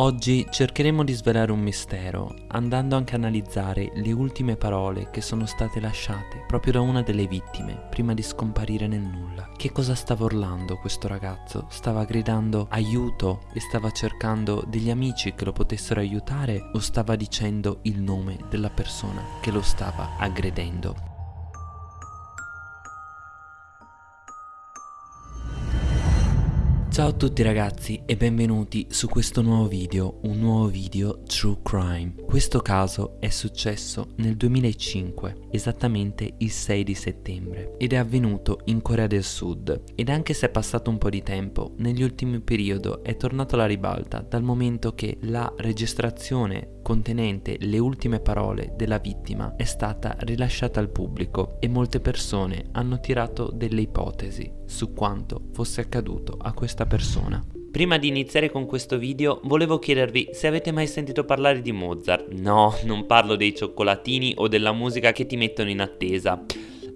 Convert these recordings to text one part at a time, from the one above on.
Oggi cercheremo di svelare un mistero, andando anche a analizzare le ultime parole che sono state lasciate proprio da una delle vittime prima di scomparire nel nulla. Che cosa stava urlando questo ragazzo? Stava gridando aiuto e stava cercando degli amici che lo potessero aiutare o stava dicendo il nome della persona che lo stava aggredendo? Ciao a tutti ragazzi e benvenuti su questo nuovo video, un nuovo video True Crime. Questo caso è successo nel 2005, esattamente il 6 di settembre, ed è avvenuto in Corea del Sud. Ed anche se è passato un po' di tempo, negli ultimi periodi è tornato alla ribalta dal momento che la registrazione contenente le ultime parole della vittima è stata rilasciata al pubblico e molte persone hanno tirato delle ipotesi su quanto fosse accaduto a questa persona. Prima di iniziare con questo video volevo chiedervi se avete mai sentito parlare di Mozart. No, non parlo dei cioccolatini o della musica che ti mettono in attesa.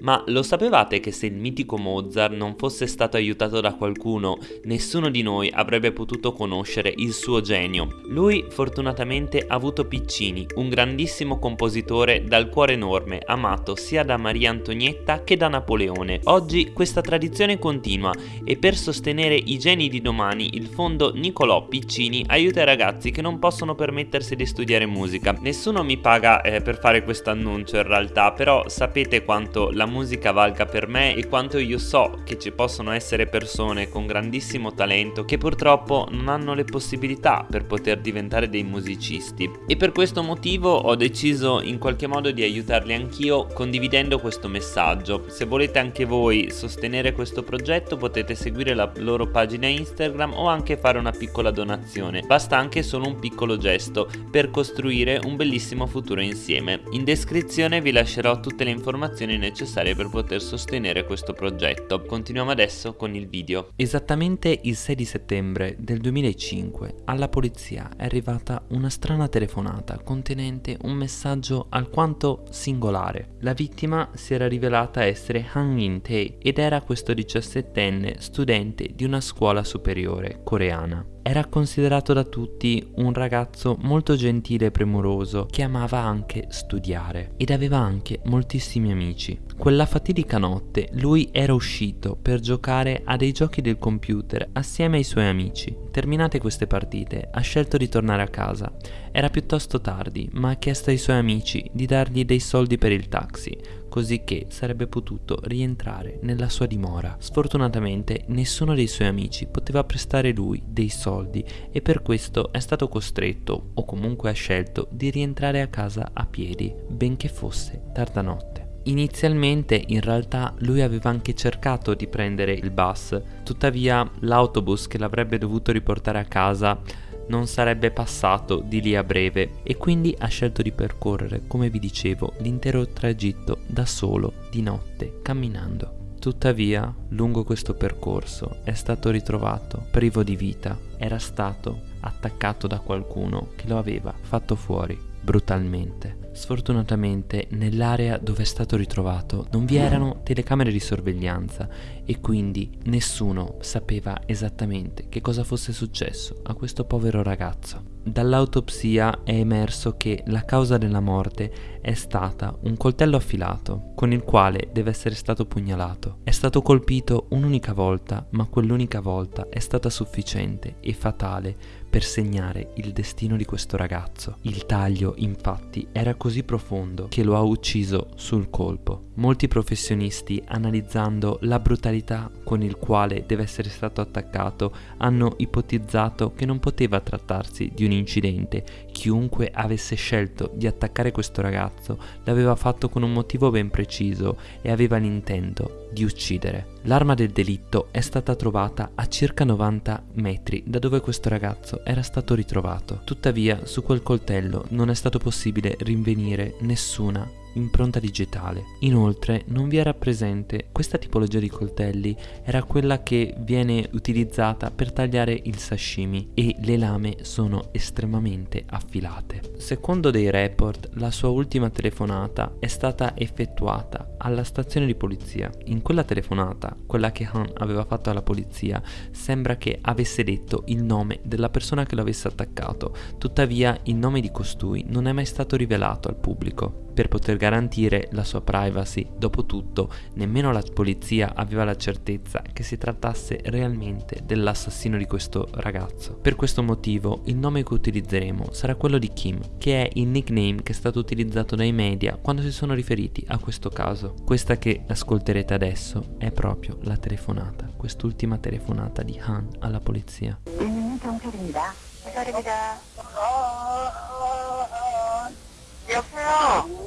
Ma lo sapevate che se il mitico Mozart non fosse stato aiutato da qualcuno, nessuno di noi avrebbe potuto conoscere il suo genio? Lui fortunatamente ha avuto Piccini, un grandissimo compositore dal cuore enorme, amato sia da Maria Antonietta che da Napoleone. Oggi questa tradizione continua e per sostenere i geni di domani il fondo Nicolò Piccini aiuta i ragazzi che non possono permettersi di studiare musica. Nessuno mi paga eh, per fare questo annuncio in realtà, però sapete quanto la musica valga per me e quanto io so che ci possono essere persone con grandissimo talento che purtroppo non hanno le possibilità per poter diventare dei musicisti. E per questo motivo ho deciso in qualche modo di aiutarli anch'io condividendo questo messaggio. Se volete anche voi sostenere questo progetto potete seguire la loro pagina Instagram o anche fare una piccola donazione. Basta anche solo un piccolo gesto per costruire un bellissimo futuro insieme. In descrizione vi lascerò tutte le informazioni necessarie necessarie per poter sostenere questo progetto. Continuiamo adesso con il video. Esattamente il 6 di settembre del 2005 alla polizia è arrivata una strana telefonata contenente un messaggio alquanto singolare. La vittima si era rivelata essere Han In-tae ed era questo 17enne studente di una scuola superiore coreana. Era considerato da tutti un ragazzo molto gentile e premuroso che amava anche studiare ed aveva anche moltissimi amici. Quella fatidica notte lui era uscito per giocare a dei giochi del computer assieme ai suoi amici. Terminate queste partite ha scelto di tornare a casa. Era piuttosto tardi ma ha chiesto ai suoi amici di dargli dei soldi per il taxi così che sarebbe potuto rientrare nella sua dimora. Sfortunatamente nessuno dei suoi amici poteva prestare lui dei soldi e per questo è stato costretto, o comunque ha scelto, di rientrare a casa a piedi, benché fosse tarda notte. Inizialmente in realtà lui aveva anche cercato di prendere il bus, tuttavia l'autobus che l'avrebbe dovuto riportare a casa non sarebbe passato di lì a breve e quindi ha scelto di percorrere, come vi dicevo, l'intero tragitto da solo, di notte, camminando. Tuttavia, lungo questo percorso è stato ritrovato privo di vita, era stato attaccato da qualcuno che lo aveva fatto fuori brutalmente. Sfortunatamente nell'area dove è stato ritrovato non vi erano telecamere di sorveglianza e quindi nessuno sapeva esattamente che cosa fosse successo a questo povero ragazzo. Dall'autopsia è emerso che la causa della morte è stata un coltello affilato con il quale deve essere stato pugnalato. È stato colpito un'unica volta, ma quell'unica volta è stata sufficiente e fatale per segnare il destino di questo ragazzo. Il taglio, infatti, era così profondo che lo ha ucciso sul colpo. Molti professionisti, analizzando la brutalità con il quale deve essere stato attaccato, hanno ipotizzato che non poteva trattarsi di un incidente. Chiunque avesse scelto di attaccare questo ragazzo l'aveva fatto con un motivo ben preciso e aveva l'intento di uccidere. L'arma del delitto è stata trovata a circa 90 metri da dove questo ragazzo era stato ritrovato. Tuttavia, su quel coltello non è stato possibile rinvenire nessuna impronta digitale. Inoltre non vi era presente questa tipologia di coltelli era quella che viene utilizzata per tagliare il sashimi e le lame sono estremamente affilate. Secondo dei report la sua ultima telefonata è stata effettuata alla stazione di polizia. In quella telefonata, quella che Han aveva fatto alla polizia, sembra che avesse detto il nome della persona che lo avesse attaccato, tuttavia il nome di costui non è mai stato rivelato al pubblico per poter garantire la sua privacy. Dopotutto, nemmeno la polizia aveva la certezza che si trattasse realmente dell'assassino di questo ragazzo. Per questo motivo, il nome che utilizzeremo sarà quello di Kim, che è il nickname che è stato utilizzato dai media quando si sono riferiti a questo caso. Questa che ascolterete adesso è proprio la telefonata, quest'ultima telefonata di Han alla polizia. 경찰입니다. 경찰입니다. 어, 어, 어, 어, 여보세요?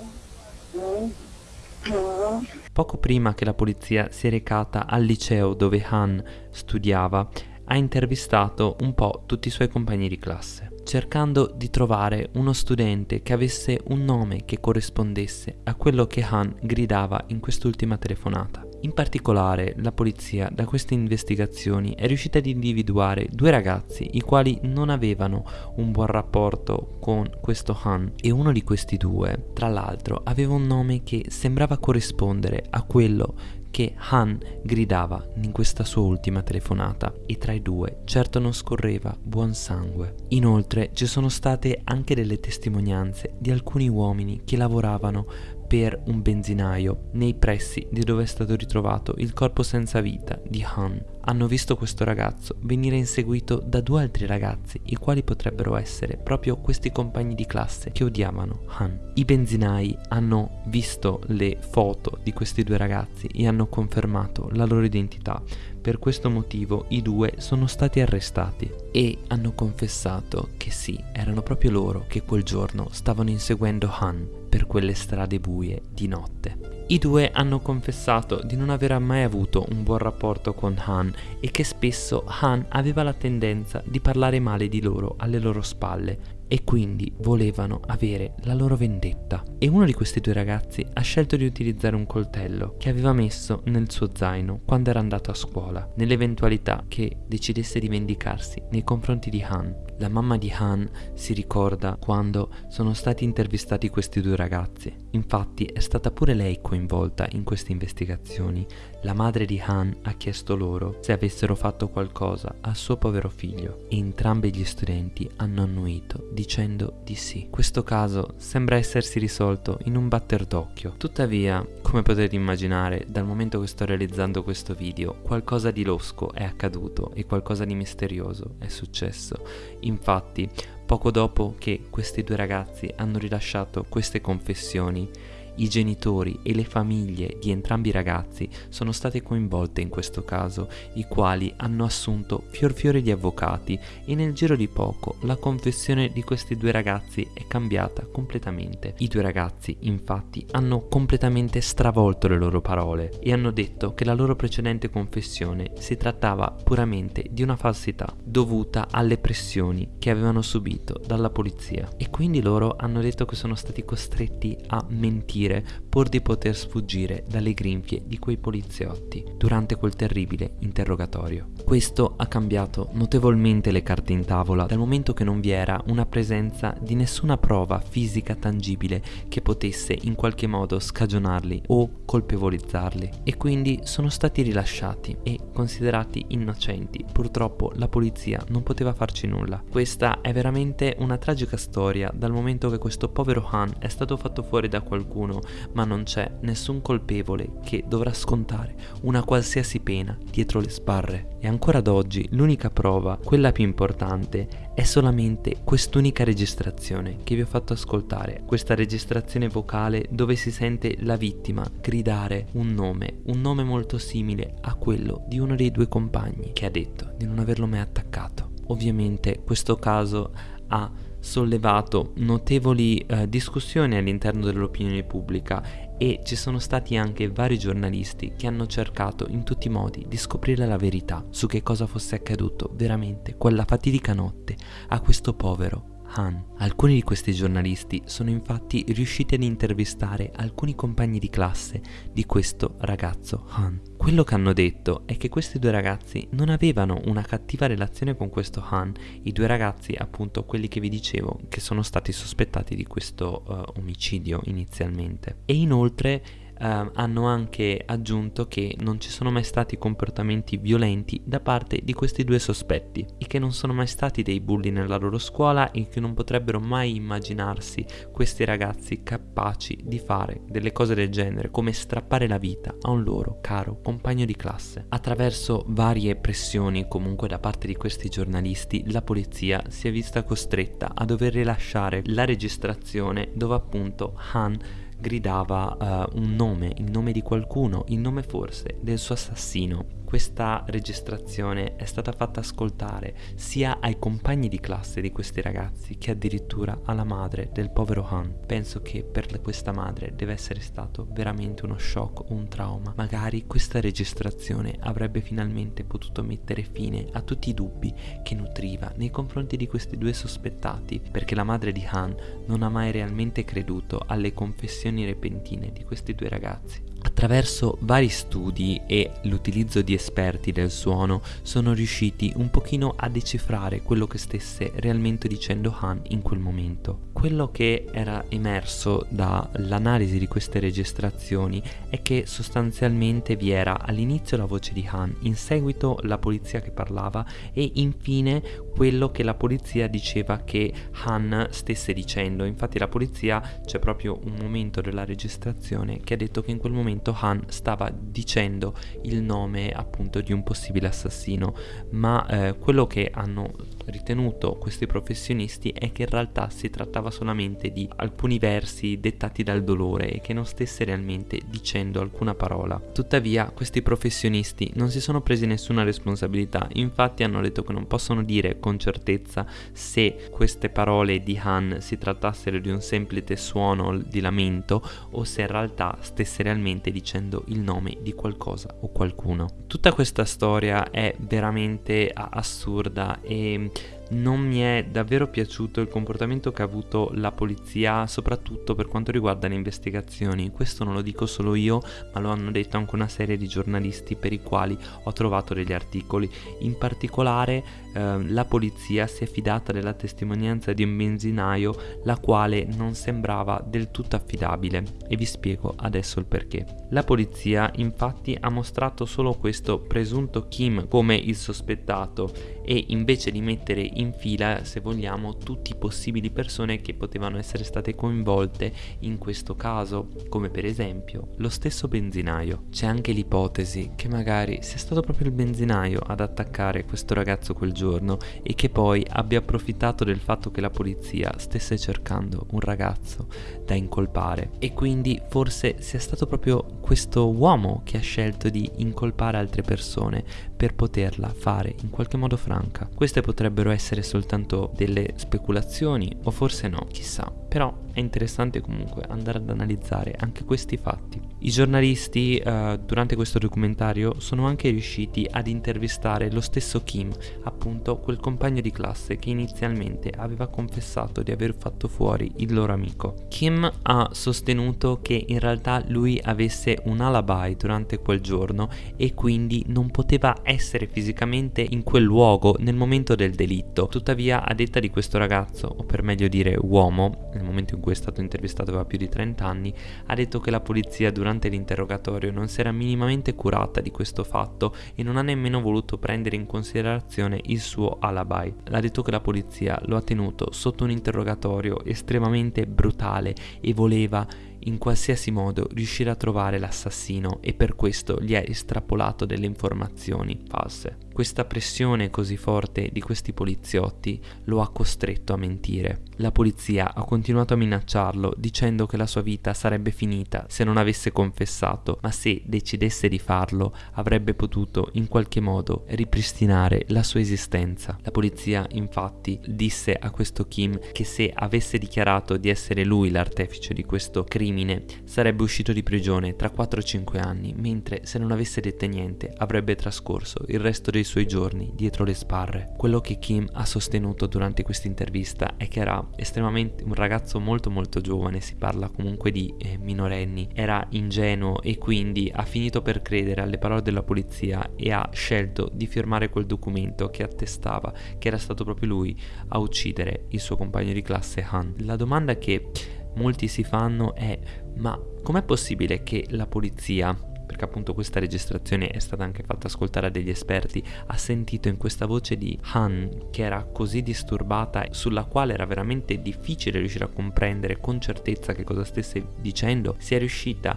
Poco prima che la polizia si è recata al liceo dove Han studiava, ha intervistato un po' tutti i suoi compagni di classe, cercando di trovare uno studente che avesse un nome che corrispondesse a quello che Han gridava in quest'ultima telefonata. In particolare, la polizia da queste investigazioni è riuscita ad individuare due ragazzi i quali non avevano un buon rapporto con questo Han e uno di questi due, tra l'altro, aveva un nome che sembrava corrispondere a quello che Han gridava in questa sua ultima telefonata e tra i due certo non scorreva buon sangue. Inoltre ci sono state anche delle testimonianze di alcuni uomini che lavoravano per un benzinaio nei pressi di dove è stato ritrovato il corpo senza vita di Han. Hanno visto questo ragazzo venire inseguito da due altri ragazzi, i quali potrebbero essere proprio questi compagni di classe che odiavano Han. I benzinai hanno visto le foto di questi due ragazzi e hanno confermato la loro identità. Per questo motivo i due sono stati arrestati e hanno confessato che sì, erano proprio loro che quel giorno stavano inseguendo Han per quelle strade buie di notte. I due hanno confessato di non aver mai avuto un buon rapporto con Han e che spesso Han aveva la tendenza di parlare male di loro alle loro spalle e quindi volevano avere la loro vendetta. E uno di questi due ragazzi ha scelto di utilizzare un coltello che aveva messo nel suo zaino quando era andato a scuola, nell'eventualità che decidesse di vendicarsi nei confronti di Han. La mamma di Han si ricorda quando sono stati intervistati questi due ragazzi. Infatti è stata pure lei coinvolta in queste investigazioni. La madre di Han ha chiesto loro se avessero fatto qualcosa al suo povero figlio e entrambi gli studenti hanno annuito dicendo di sì. Questo caso sembra essersi risolto in un batter d'occhio. Tuttavia, come potete immaginare, dal momento che sto realizzando questo video, qualcosa di losco è accaduto e qualcosa di misterioso è successo. Infatti, poco dopo che questi due ragazzi hanno rilasciato queste confessioni, i genitori e le famiglie di entrambi i ragazzi sono state coinvolte in questo caso, i quali hanno assunto fior fiore di avvocati e nel giro di poco la confessione di questi due ragazzi è cambiata completamente. I due ragazzi infatti hanno completamente stravolto le loro parole e hanno detto che la loro precedente confessione si trattava puramente di una falsità dovuta alle pressioni che avevano subito dalla polizia e quindi loro hanno detto che sono stati costretti a mentire fuggire pur di poter sfuggire dalle grinfie di quei poliziotti durante quel terribile interrogatorio. Questo ha cambiato notevolmente le carte in tavola dal momento che non vi era una presenza di nessuna prova fisica tangibile che potesse in qualche modo scagionarli o colpevolizzarli e quindi sono stati rilasciati e considerati innocenti. Purtroppo la polizia non poteva farci nulla. Questa è veramente una tragica storia dal momento che questo povero Han è stato fatto fuori da qualcuno nessuno, ma non c'è nessun colpevole che dovrà scontare una qualsiasi pena dietro le sbarre. E ancora ad oggi l'unica prova, quella più importante, è solamente quest'unica registrazione che vi ho fatto ascoltare, questa registrazione vocale dove si sente la vittima gridare un nome, un nome molto simile a quello di uno dei due compagni che ha detto di non averlo mai attaccato. Ovviamente questo caso ha sollevato notevoli eh, discussioni all'interno dell'opinione pubblica e ci sono stati anche vari giornalisti che hanno cercato in tutti i modi di scoprire la verità su che cosa fosse accaduto veramente quella fatidica notte a questo povero Han. Alcuni di questi giornalisti sono infatti riusciti ad intervistare alcuni compagni di classe di questo ragazzo Han. Quello che hanno detto è che questi due ragazzi non avevano una cattiva relazione con questo Han, i due ragazzi appunto quelli che vi dicevo che sono stati sospettati di questo uh, omicidio inizialmente. E inoltre Uh, hanno anche aggiunto che non ci sono mai stati comportamenti violenti da parte di questi due sospetti e che non sono mai stati dei bulli nella loro scuola e che non potrebbero mai immaginarsi questi ragazzi capaci di fare delle cose del genere come strappare la vita a un loro caro compagno di classe. Attraverso varie pressioni comunque da parte di questi giornalisti la polizia si è vista costretta a dover rilasciare la registrazione dove appunto Han gridava uh, un nome, il nome di qualcuno, il nome forse del suo assassino questa registrazione è stata fatta ascoltare sia ai compagni di classe di questi ragazzi che addirittura alla madre del povero Han. Penso che per questa madre deve essere stato veramente uno shock, un trauma. Magari questa registrazione avrebbe finalmente potuto mettere fine a tutti i dubbi che nutriva nei confronti di questi due sospettati, perché la madre di Han non ha mai realmente creduto alle confessioni repentine di questi due ragazzi. Attraverso vari studi e l'utilizzo di esperti del suono sono riusciti un pochino a decifrare quello che stesse realmente dicendo Han in quel momento. Quello che era emerso dall'analisi di queste registrazioni è che sostanzialmente vi era all'inizio la voce di Han, in seguito la polizia che parlava e infine quello che la polizia diceva che Han stesse dicendo. Infatti la polizia c'è proprio un momento della registrazione che ha detto che in quel momento Han stava dicendo il nome appunto di un possibile assassino, ma eh, quello che hanno ritenuto questi professionisti è che in realtà si trattava solamente di alcuni versi dettati dal dolore e che non stesse realmente dicendo alcuna parola. Tuttavia questi professionisti non si sono presi nessuna responsabilità, infatti hanno detto che non possono dire con certezza se queste parole di Han si trattassero di un semplice suono di lamento o se in realtà stesse realmente dicendo il nome di qualcosa o qualcuno. Tutta questa storia è veramente assurda e non mi è davvero piaciuto il comportamento che ha avuto la polizia, soprattutto per quanto riguarda le investigazioni. Questo non lo dico solo io, ma lo hanno detto anche una serie di giornalisti per i quali ho trovato degli articoli. In particolare eh, la polizia si è fidata della testimonianza di un benzinaio, la quale non sembrava del tutto affidabile e vi spiego adesso il perché. La polizia infatti ha mostrato solo questo presunto Kim come il sospettato e invece di mettere in fila, se vogliamo, tutti i possibili persone che potevano essere state coinvolte in questo caso, come per esempio lo stesso benzinaio. C'è anche l'ipotesi che magari sia stato proprio il benzinaio ad attaccare questo ragazzo quel giorno e che poi abbia approfittato del fatto che la polizia stesse cercando un ragazzo da incolpare e quindi forse sia stato proprio questo uomo che ha scelto di incolpare altre persone per poterla fare in qualche modo franca. Queste potrebbero essere soltanto delle speculazioni o forse no, chissà. Però è interessante comunque andare ad analizzare anche questi fatti. I giornalisti uh, durante questo documentario sono anche riusciti ad intervistare lo stesso Kim, appunto quel compagno di classe che inizialmente aveva confessato di aver fatto fuori il loro amico. Kim ha sostenuto che in realtà lui avesse un alibi durante quel giorno e quindi non poteva essere fisicamente in quel luogo nel momento del delitto. Tuttavia, a detta di questo ragazzo, o per meglio dire uomo, nel momento in cui è stato intervistato aveva più di 30 anni, ha detto che la polizia durante l'interrogatorio non si era minimamente curata di questo fatto e non ha nemmeno voluto prendere in considerazione il suo alibi. Ha detto che la polizia lo ha tenuto sotto un interrogatorio estremamente brutale e voleva in qualsiasi modo riuscire a trovare l'assassino e per questo gli ha estrapolato delle informazioni false. Questa pressione così forte di questi poliziotti lo ha costretto a mentire. La polizia ha continuato a minacciarlo dicendo che la sua vita sarebbe finita se non avesse confessato, ma se decidesse di farlo avrebbe potuto in qualche modo ripristinare la sua esistenza. La polizia infatti disse a questo Kim che se avesse dichiarato di essere lui l'artefice di questo crimine crimine sarebbe uscito di prigione tra 4 e 5 anni, mentre se non avesse detto niente avrebbe trascorso il resto dei suoi giorni dietro le sbarre. Quello che Kim ha sostenuto durante questa intervista è che era estremamente un ragazzo molto molto giovane, si parla comunque di eh, minorenni, era ingenuo e quindi ha finito per credere alle parole della polizia e ha scelto di firmare quel documento che attestava che era stato proprio lui a uccidere il suo compagno di classe Han. La domanda che molti si fanno è ma com'è possibile che la polizia perché appunto questa registrazione è stata anche fatta ascoltare a degli esperti, ha sentito in questa voce di Han che era così disturbata, sulla quale era veramente difficile riuscire a comprendere con certezza che cosa stesse dicendo, sia riuscita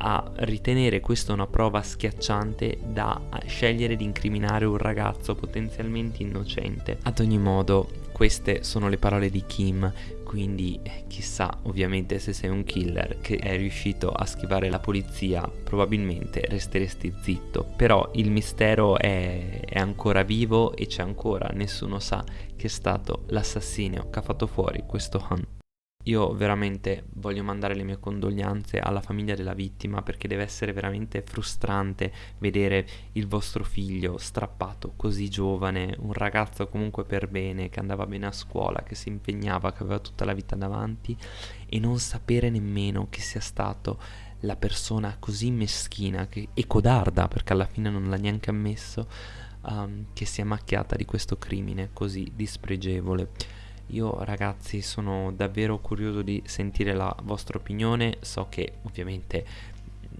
a ritenere questa una prova schiacciante da scegliere di incriminare un ragazzo potenzialmente innocente. Ad ogni modo, queste sono le parole di Kim, quindi chissà ovviamente se sei un killer che è riuscito a schivare la polizia, probabilmente resteresti zitto. Però il mistero è, è ancora vivo e c'è ancora, nessuno sa che è stato l'assassinio che ha fatto fuori questo Han. Io veramente voglio mandare le mie condoglianze alla famiglia della vittima perché deve essere veramente frustrante vedere il vostro figlio strappato così giovane, un ragazzo comunque per bene, che andava bene a scuola, che si impegnava, che aveva tutta la vita davanti e non sapere nemmeno che sia stato la persona così meschina che, e codarda, perché alla fine non l'ha neanche ammesso, um, che si è macchiata di questo crimine così dispregevole. Io ragazzi sono davvero curioso di sentire la vostra opinione, so che ovviamente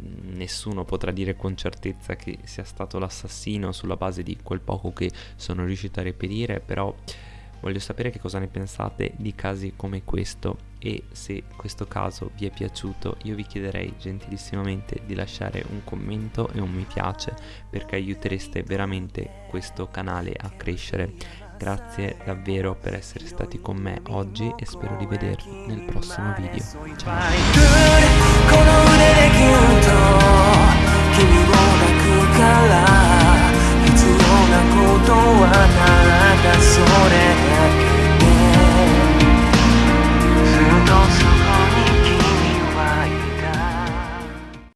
mm, nessuno potrà dire con certezza che sia stato l'assassino sulla base di quel poco che sono riuscito a reperire, però voglio sapere che cosa ne pensate di casi come questo e se questo caso vi è piaciuto io vi chiederei gentilissimamente di lasciare un commento e un mi piace perché aiutereste veramente questo canale a crescere Grazie davvero per essere stati con me oggi e spero di vedervi nel prossimo video. Ciao!